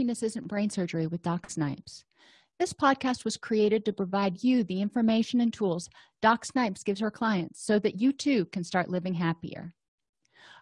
happiness isn't brain surgery with doc snipes. This podcast was created to provide you the information and tools doc snipes gives her clients so that you too can start living happier.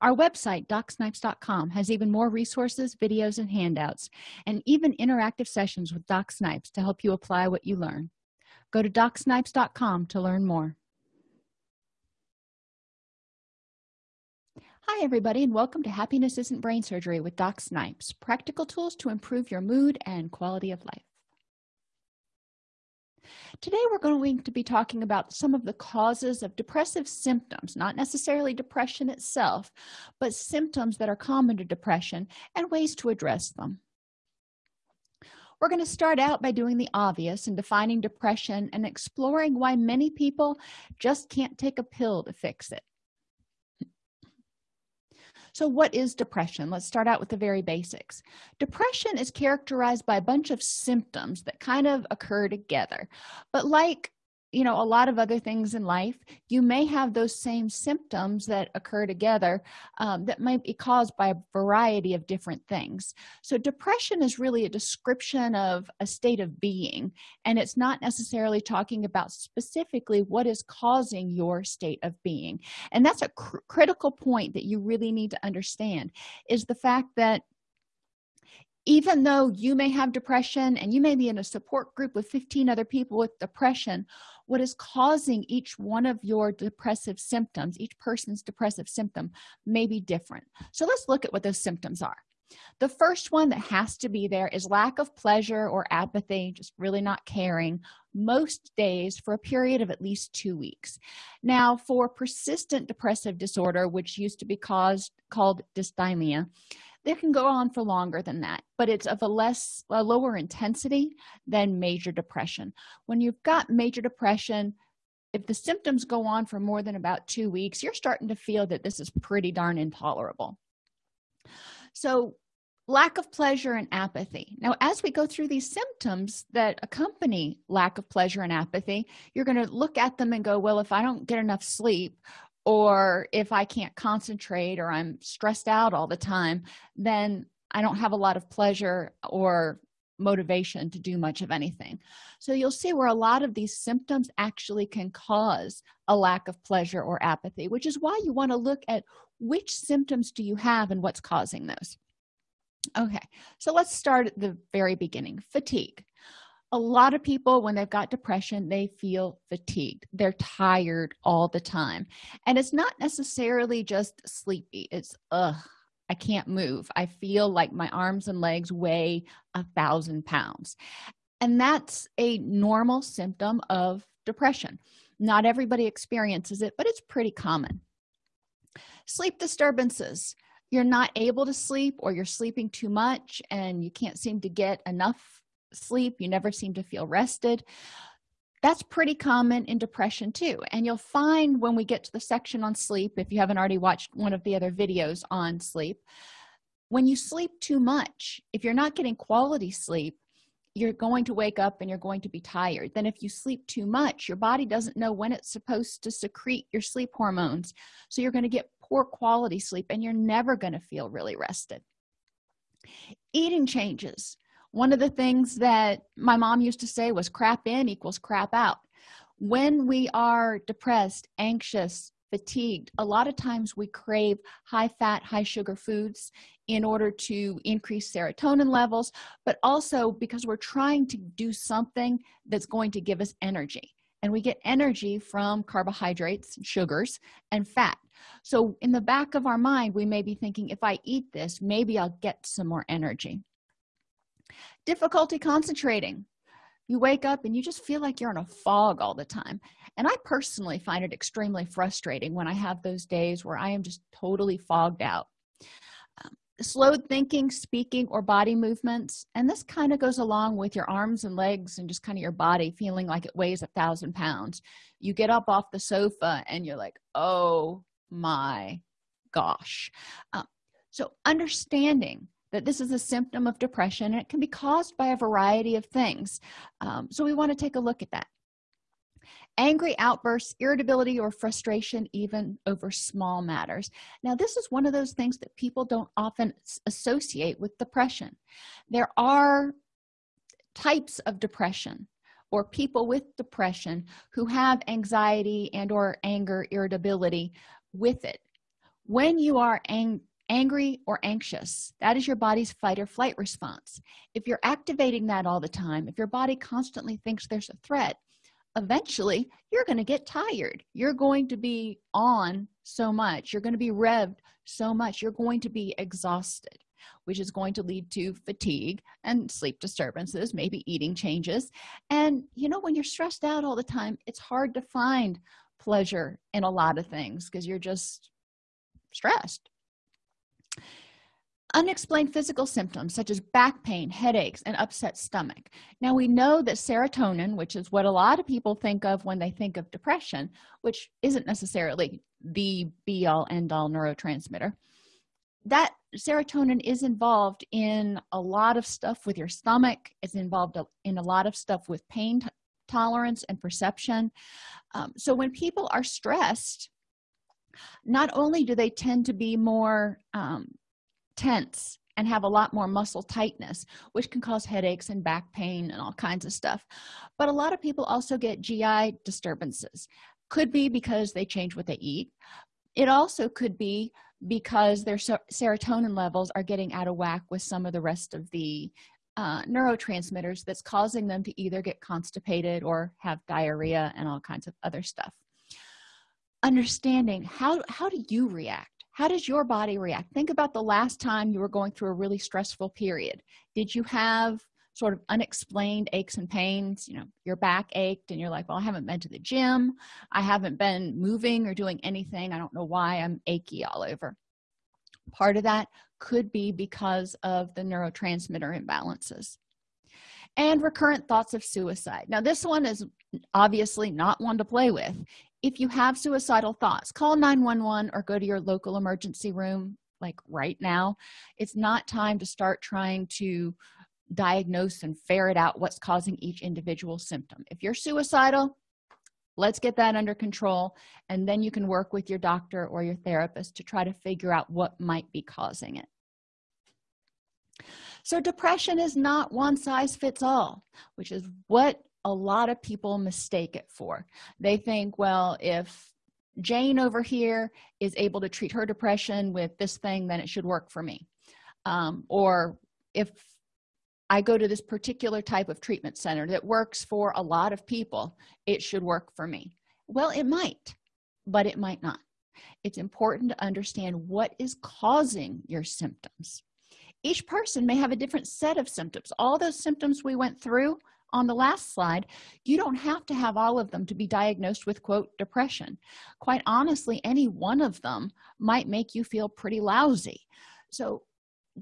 Our website docsnipes.com has even more resources videos and handouts and even interactive sessions with doc snipes to help you apply what you learn. Go to docsnipes.com to learn more Hi, everybody, and welcome to Happiness Isn't Brain Surgery with Doc Snipes practical tools to improve your mood and quality of life. Today, we're going to be talking about some of the causes of depressive symptoms, not necessarily depression itself, but symptoms that are common to depression and ways to address them. We're going to start out by doing the obvious and defining depression and exploring why many people just can't take a pill to fix it so what is depression? Let's start out with the very basics. Depression is characterized by a bunch of symptoms that kind of occur together. But like you know a lot of other things in life you may have those same symptoms that occur together um, that might be caused by a variety of different things. So depression is really a description of a state of being and it's not necessarily talking about specifically what is causing your state of being. And that's a cr critical point that you really need to understand is the fact that even though you may have depression and you may be in a support group with 15 other people with depression what is causing each one of your depressive symptoms each person's depressive symptom may be different. So let's look at what those symptoms are. The first one that has to be there is lack of pleasure or apathy just really not caring most days for a period of at least two weeks. Now for persistent depressive disorder which used to be caused called dysthymia it can go on for longer than that but it's of a less a lower intensity than major depression. When you've got major depression if the symptoms go on for more than about two weeks you're starting to feel that this is pretty darn intolerable. So lack of pleasure and apathy. Now as we go through these symptoms that accompany lack of pleasure and apathy you're going to look at them and go well if i don't get enough sleep or if i can't concentrate or i'm stressed out all the time then i don't have a lot of pleasure or motivation to do much of anything. So you'll see where a lot of these symptoms actually can cause a lack of pleasure or apathy which is why you want to look at which symptoms do you have and what's causing those. Okay so let's start at the very beginning fatigue a lot of people when they've got depression they feel fatigued. They're tired all the time. And it's not necessarily just sleepy. It's ugh i can't move. I feel like my arms and legs weigh a thousand pounds. And that's a normal symptom of depression. Not everybody experiences it but it's pretty common. Sleep disturbances. You're not able to sleep or you're sleeping too much and you can't seem to get enough sleep you never seem to feel rested. That's pretty common in depression too and you'll find when we get to the section on sleep if you haven't already watched one of the other videos on sleep when you sleep too much if you're not getting quality sleep you're going to wake up and you're going to be tired. Then if you sleep too much your body doesn't know when it's supposed to secrete your sleep hormones. So you're going to get poor quality sleep and you're never going to feel really rested. Eating changes one of the things that my mom used to say was crap in equals crap out. When we are depressed anxious fatigued a lot of times we crave high fat high sugar foods in order to increase serotonin levels but also because we're trying to do something that's going to give us energy. And we get energy from carbohydrates sugars and fat. So in the back of our mind we may be thinking if i eat this maybe i'll get some more energy difficulty concentrating. You wake up and you just feel like you're in a fog all the time. And i personally find it extremely frustrating when i have those days where i am just totally fogged out. Um, slowed thinking speaking or body movements and this kind of goes along with your arms and legs and just kind of your body feeling like it weighs a thousand pounds. You get up off the sofa and you're like oh my gosh. Um, so understanding that this is a symptom of depression and it can be caused by a variety of things. Um, so we want to take a look at that. Angry outbursts irritability or frustration even over small matters. Now this is one of those things that people don't often associate with depression. There are types of depression or people with depression who have anxiety and or anger irritability with it. When you are ang angry or anxious. That is your body's fight or flight response. If you're activating that all the time if your body constantly thinks there's a threat eventually you're going to get tired. You're going to be on so much. You're going to be revved so much. You're going to be exhausted which is going to lead to fatigue and sleep disturbances maybe eating changes. And you know when you're stressed out all the time it's hard to find pleasure in a lot of things because you're just stressed unexplained physical symptoms such as back pain headaches and upset stomach. Now we know that serotonin which is what a lot of people think of when they think of depression which isn't necessarily the be all end all neurotransmitter that serotonin is involved in a lot of stuff with your stomach. It's involved in a lot of stuff with pain tolerance and perception. Um, so when people are stressed not only do they tend to be more um, tense and have a lot more muscle tightness which can cause headaches and back pain and all kinds of stuff but a lot of people also get gi disturbances. Could be because they change what they eat. It also could be because their serotonin levels are getting out of whack with some of the rest of the uh, neurotransmitters that's causing them to either get constipated or have diarrhea and all kinds of other stuff understanding how how do you react? How does your body react? Think about the last time you were going through a really stressful period. Did you have sort of unexplained aches and pains? You know your back ached and you're like well i haven't been to the gym. I haven't been moving or doing anything. I don't know why i'm achy all over. Part of that could be because of the neurotransmitter imbalances and recurrent thoughts of suicide. Now this one is obviously not one to play with. If you have suicidal thoughts call 911 or go to your local emergency room like right now. It's not time to start trying to diagnose and ferret out what's causing each individual symptom. If you're suicidal let's get that under control and then you can work with your doctor or your therapist to try to figure out what might be causing it so depression is not one size fits all which is what a lot of people mistake it for. They think well if jane over here is able to treat her depression with this thing then it should work for me. Um, or if i go to this particular type of treatment center that works for a lot of people it should work for me. Well it might but it might not. It's important to understand what is causing your symptoms each person may have a different set of symptoms. All those symptoms we went through on the last slide you don't have to have all of them to be diagnosed with quote depression. Quite honestly any one of them might make you feel pretty lousy. So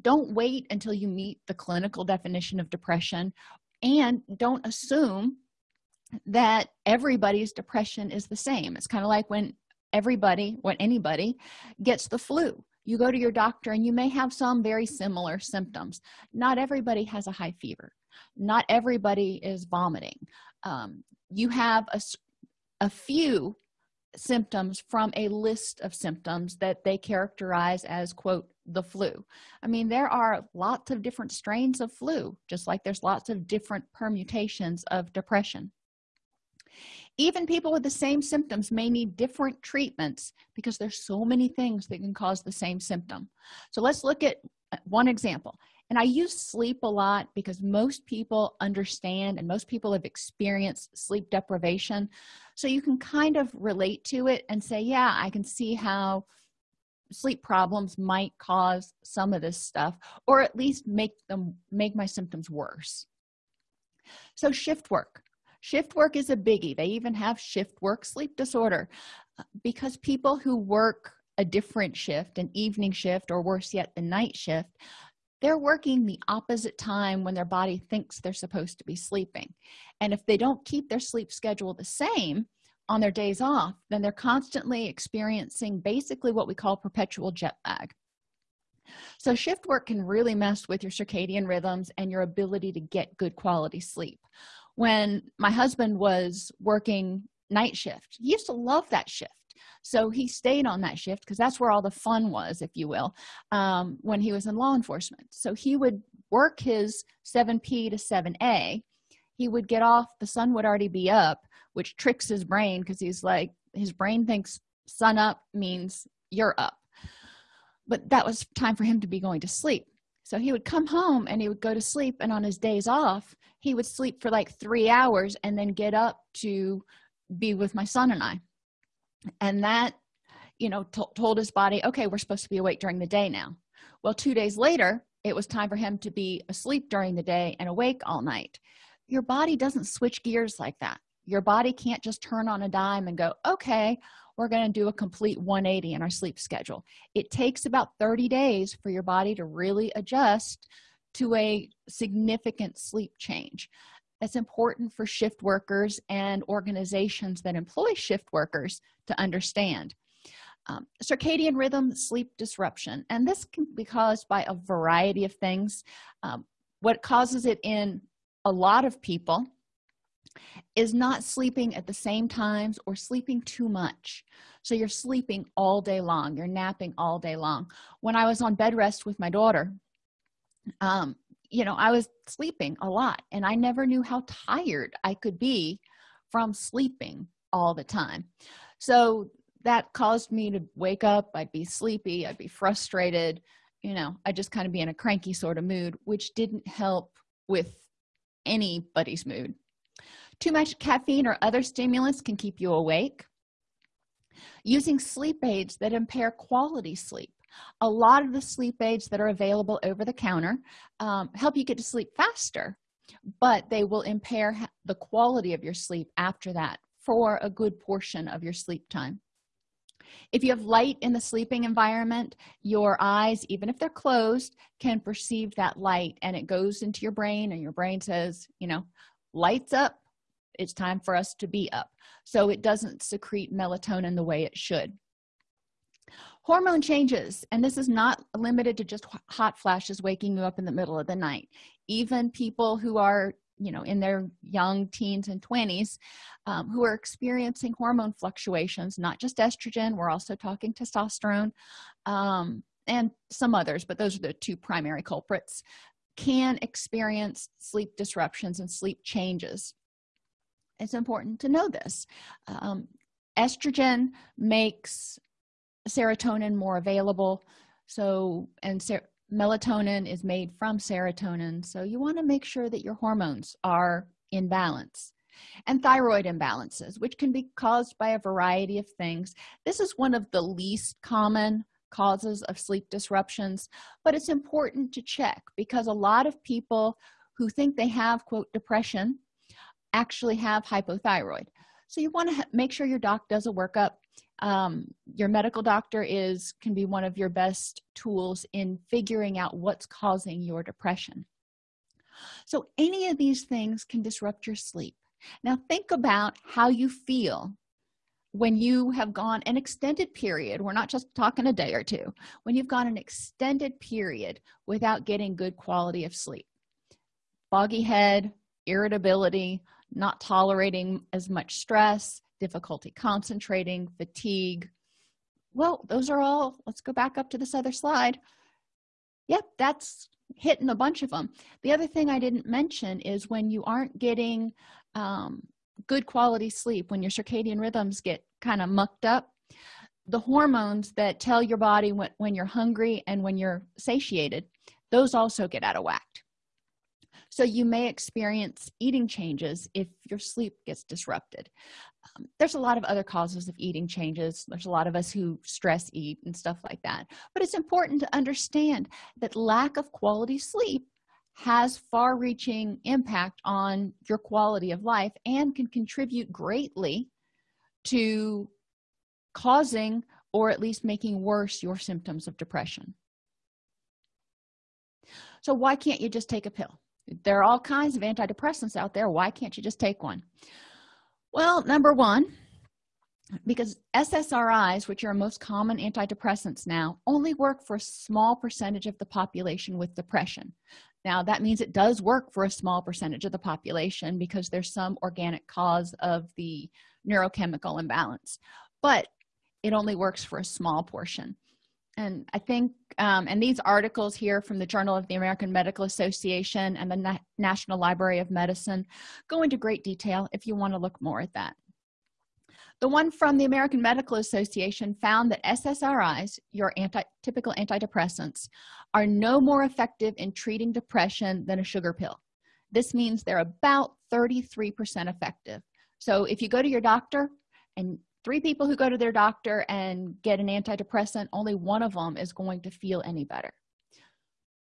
don't wait until you meet the clinical definition of depression and don't assume that everybody's depression is the same. It's kind of like when everybody when anybody gets the flu you go to your doctor and you may have some very similar symptoms. Not everybody has a high fever. Not everybody is vomiting. Um, you have a, a few symptoms from a list of symptoms that they characterize as quote the flu. I mean there are lots of different strains of flu just like there's lots of different permutations of depression even people with the same symptoms may need different treatments because there's so many things that can cause the same symptom. So let's look at uh, one example. And i use sleep a lot because most people understand and most people have experienced sleep deprivation. So you can kind of relate to it and say yeah i can see how sleep problems might cause some of this stuff or at least make them make my symptoms worse. So shift work shift work is a biggie. They even have shift work sleep disorder uh, because people who work a different shift an evening shift or worse yet the night shift they're working the opposite time when their body thinks they're supposed to be sleeping. And if they don't keep their sleep schedule the same on their days off then they're constantly experiencing basically what we call perpetual jet lag. So shift work can really mess with your circadian rhythms and your ability to get good quality sleep when my husband was working night shift. He used to love that shift. So he stayed on that shift because that's where all the fun was if you will um, when he was in law enforcement. So he would work his 7p to 7a he would get off the sun would already be up which tricks his brain because he's like his brain thinks sun up means you're up. But that was time for him to be going to sleep so he would come home and he would go to sleep and on his days off he would sleep for like three hours and then get up to be with my son and i. And that you know told his body okay we're supposed to be awake during the day now. Well two days later it was time for him to be asleep during the day and awake all night. Your body doesn't switch gears like that your body can't just turn on a dime and go okay we're going to do a complete 180 in our sleep schedule. It takes about 30 days for your body to really adjust to a significant sleep change. It's important for shift workers and organizations that employ shift workers to understand. Um, circadian rhythm sleep disruption and this can be caused by a variety of things. Um, what causes it in a lot of people is not sleeping at the same times or sleeping too much. So you're sleeping all day long. You're napping all day long. When i was on bed rest with my daughter um you know i was sleeping a lot and i never knew how tired i could be from sleeping all the time. So that caused me to wake up. I'd be sleepy. I'd be frustrated. You know I'd just kind of be in a cranky sort of mood which didn't help with anybody's mood too much caffeine or other stimulants can keep you awake. Using sleep aids that impair quality sleep. A lot of the sleep aids that are available over the counter um, help you get to sleep faster but they will impair the quality of your sleep after that for a good portion of your sleep time. If you have light in the sleeping environment your eyes even if they're closed can perceive that light and it goes into your brain and your brain says you know lights up it's time for us to be up. So it doesn't secrete melatonin the way it should. Hormone changes and this is not limited to just hot flashes waking you up in the middle of the night. Even people who are you know in their young teens and 20s um, who are experiencing hormone fluctuations not just estrogen we're also talking testosterone um, and some others but those are the two primary culprits can experience sleep disruptions and sleep changes it's important to know this. Um, estrogen makes serotonin more available. So and ser melatonin is made from serotonin. So you want to make sure that your hormones are in balance. And thyroid imbalances which can be caused by a variety of things. This is one of the least common causes of sleep disruptions but it's important to check because a lot of people who think they have quote depression actually have hypothyroid. So you want to make sure your doc does a workup. Um, your medical doctor is can be one of your best tools in figuring out what's causing your depression. So any of these things can disrupt your sleep. Now think about how you feel when you have gone an extended period we're not just talking a day or two when you've gone an extended period without getting good quality of sleep. Foggy head irritability not tolerating as much stress difficulty concentrating fatigue. Well those are all let's go back up to this other slide. Yep that's hitting a bunch of them the other thing i didn't mention is when you aren't getting um, good quality sleep when your circadian rhythms get kind of mucked up the hormones that tell your body when, when you're hungry and when you're satiated those also get out of whack so you may experience eating changes if your sleep gets disrupted. Um, there's a lot of other causes of eating changes. There's a lot of us who stress eat and stuff like that. But it's important to understand that lack of quality sleep has far-reaching impact on your quality of life and can contribute greatly to causing or at least making worse your symptoms of depression. So why can't you just take a pill there are all kinds of antidepressants out there. Why can't you just take one? Well number one because ssris which are most common antidepressants now only work for a small percentage of the population with depression. Now that means it does work for a small percentage of the population because there's some organic cause of the neurochemical imbalance but it only works for a small portion and i think um, and these articles here from the journal of the american medical association and the Na national library of medicine go into great detail if you want to look more at that. The one from the american medical association found that ssris your anti typical antidepressants are no more effective in treating depression than a sugar pill. This means they're about 33 percent effective. So if you go to your doctor and three people who go to their doctor and get an antidepressant only one of them is going to feel any better.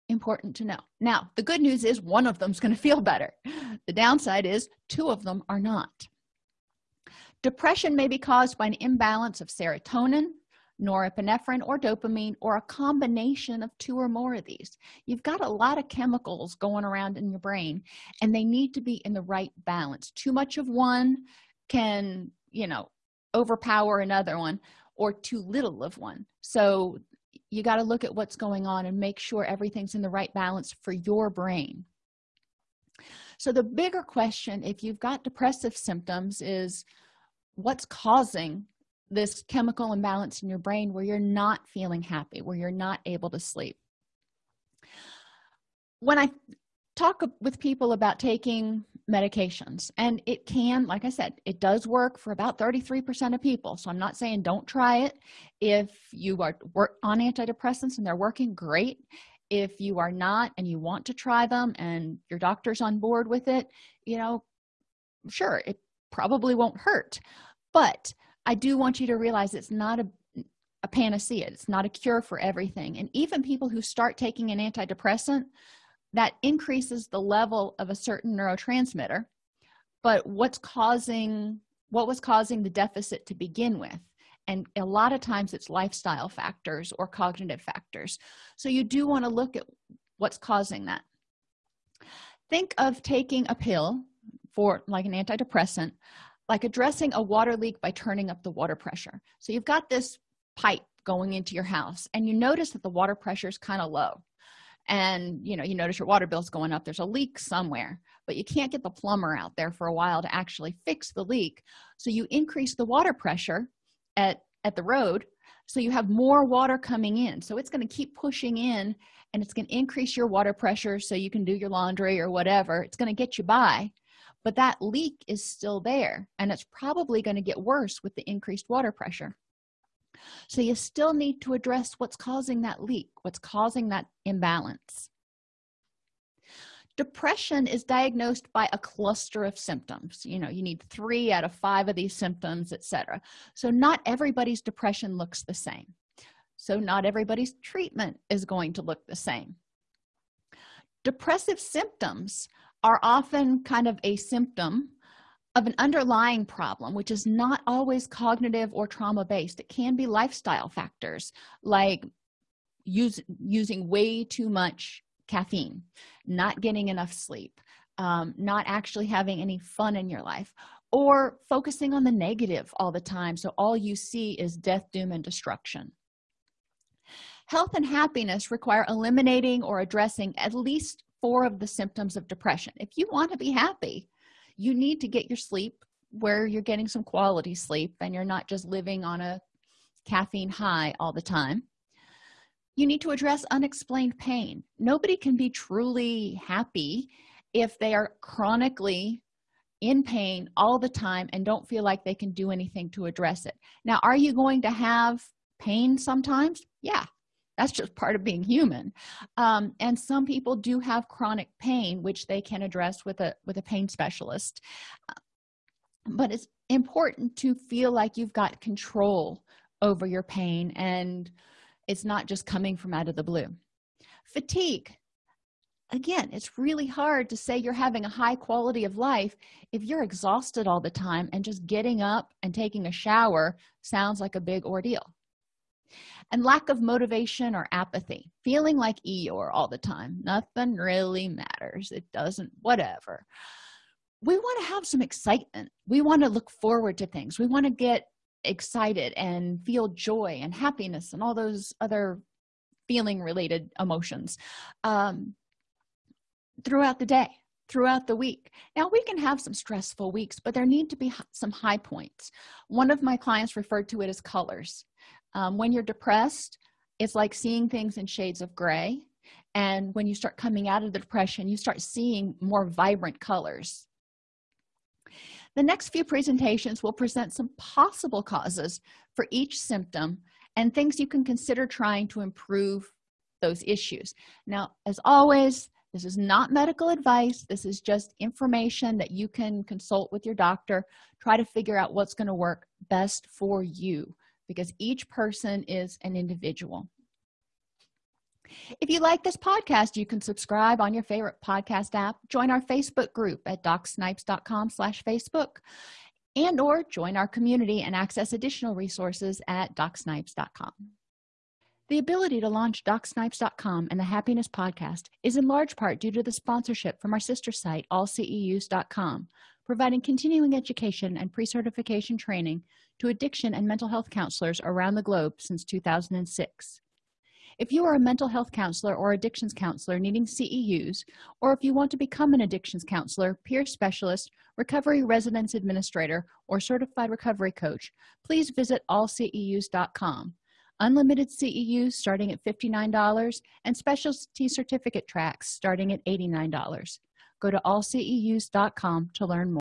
Important to know. Now the good news is one of them is going to feel better. The downside is two of them are not. Depression may be caused by an imbalance of serotonin norepinephrine or dopamine or a combination of two or more of these. You've got a lot of chemicals going around in your brain and they need to be in the right balance. Too much of one can you know overpower another one or too little of one. So you got to look at what's going on and make sure everything's in the right balance for your brain. So the bigger question if you've got depressive symptoms is what's causing this chemical imbalance in your brain where you're not feeling happy where you're not able to sleep? When i talk with people about taking medications. And it can like i said it does work for about 33 percent of people. So i'm not saying don't try it. If you are on antidepressants and they're working great. If you are not and you want to try them and your doctor's on board with it you know sure it probably won't hurt. But i do want you to realize it's not a, a panacea. It's not a cure for everything. And even people who start taking an antidepressant that increases the level of a certain neurotransmitter but what's causing what was causing the deficit to begin with? And a lot of times it's lifestyle factors or cognitive factors. So you do want to look at what's causing that. Think of taking a pill for like an antidepressant like addressing a water leak by turning up the water pressure. So you've got this pipe going into your house and you notice that the water pressure is kind of low and you know you notice your water bill's going up there's a leak somewhere but you can't get the plumber out there for a while to actually fix the leak. So you increase the water pressure at at the road so you have more water coming in. So it's going to keep pushing in and it's going to increase your water pressure so you can do your laundry or whatever. It's going to get you by but that leak is still there and it's probably going to get worse with the increased water pressure so you still need to address what's causing that leak what's causing that imbalance. Depression is diagnosed by a cluster of symptoms. You know you need three out of five of these symptoms etc so not everybody's depression looks the same. So not everybody's treatment is going to look the same. Depressive symptoms are often kind of a symptom of an underlying problem which is not always cognitive or trauma based it can be lifestyle factors like use, using way too much caffeine not getting enough sleep um, not actually having any fun in your life or focusing on the negative all the time so all you see is death doom and destruction. Health and happiness require eliminating or addressing at least four of the symptoms of depression. If you want to be happy you need to get your sleep where you're getting some quality sleep and you're not just living on a caffeine high all the time. You need to address unexplained pain. Nobody can be truly happy if they are chronically in pain all the time and don't feel like they can do anything to address it. Now are you going to have pain sometimes? Yeah that's just part of being human. Um, and some people do have chronic pain which they can address with a with a pain specialist. But it's important to feel like you've got control over your pain and it's not just coming from out of the blue. Fatigue. Again it's really hard to say you're having a high quality of life if you're exhausted all the time and just getting up and taking a shower sounds like a big ordeal and lack of motivation or apathy feeling like eeyore all the time. Nothing really matters. It doesn't whatever. We want to have some excitement. We want to look forward to things. We want to get excited and feel joy and happiness and all those other feeling related emotions um, throughout the day throughout the week. Now we can have some stressful weeks but there need to be some high points. One of my clients referred to it as colors um, when you're depressed it's like seeing things in shades of gray. And when you start coming out of the depression you start seeing more vibrant colors. The next few presentations will present some possible causes for each symptom and things you can consider trying to improve those issues. Now as always this is not medical advice. This is just information that you can consult with your doctor try to figure out what's going to work best for you because each person is an individual. If you like this podcast you can subscribe on your favorite podcast app join our facebook group at docsnipes.com slash facebook and or join our community and access additional resources at docsnipes.com the ability to launch docsnipes.com and the happiness podcast is in large part due to the sponsorship from our sister site allceus.com providing continuing education and pre-certification training to addiction and mental health counselors around the globe since 2006 if you are a mental health counselor or addictions counselor needing ceus or if you want to become an addictions counselor peer specialist recovery residence administrator or certified recovery coach please visit allceus.com unlimited ceus starting at $59 and specialty certificate tracks starting at $89 go to allceus.com to learn more